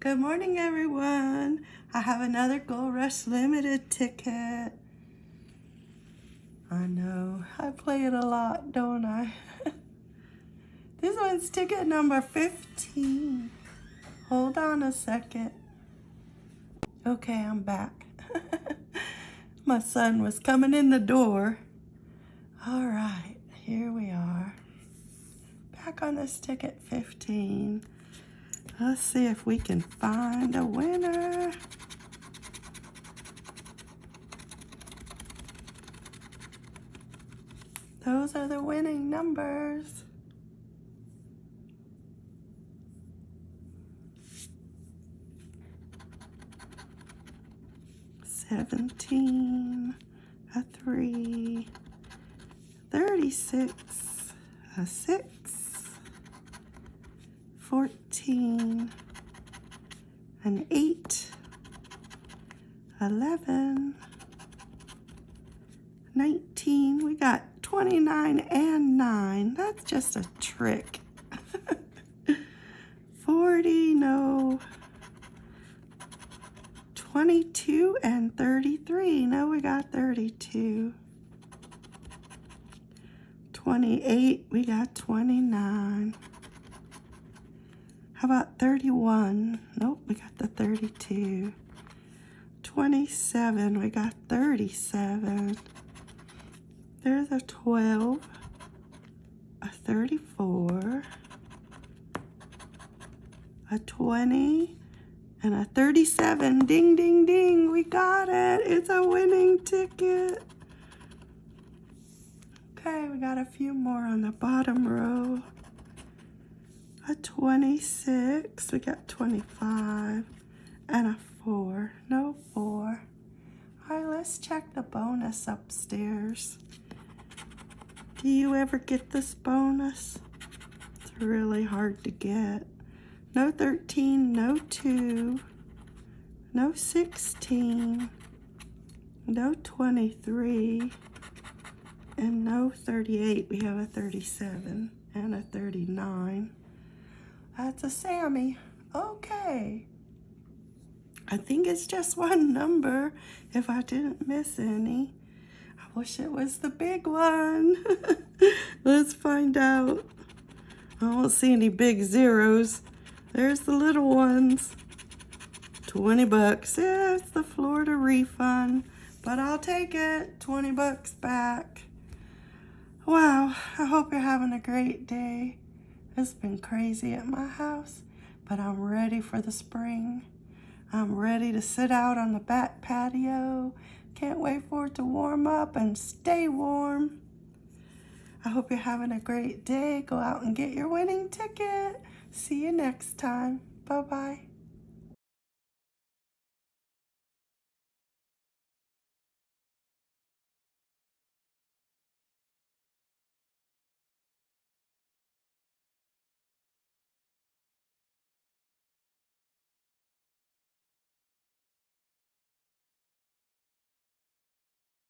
Good morning, everyone. I have another Gold Rush Limited ticket. I know, I play it a lot, don't I? this one's ticket number 15. Hold on a second. Okay, I'm back. My son was coming in the door. All right, here we are. Back on this ticket 15. Let's see if we can find a winner. Those are the winning numbers. Seventeen, a three, thirty-six, a six, fourteen, an eight, eleven, nineteen. We got 29 and 9. That's just a trick. 40, no. 22 and 33. No, we got 32. 28, we got 29. How about 31? Nope, we got the 32. 27, we got 37. There's a 12, a 34, a 20, and a 37. Ding, ding, ding. We got it. It's a winning ticket. Okay, we got a few more on the bottom row. A 26. We got 25 and a 4. No 4. All right, let's check the bonus upstairs. Do you ever get this bonus? It's really hard to get. No 13, no 2, no 16, no 23, and no 38. We have a 37 and a 39. Uh, That's a Sammy. Okay. I think it's just one number if I didn't miss any I wish it was the big one. Let's find out. I don't see any big zeros. There's the little ones. 20 bucks. Yeah, it's the Florida refund. But I'll take it. 20 bucks back. Wow, I hope you're having a great day. It's been crazy at my house, but I'm ready for the spring. I'm ready to sit out on the back patio can't wait for it to warm up and stay warm. I hope you're having a great day. Go out and get your winning ticket. See you next time. Bye-bye.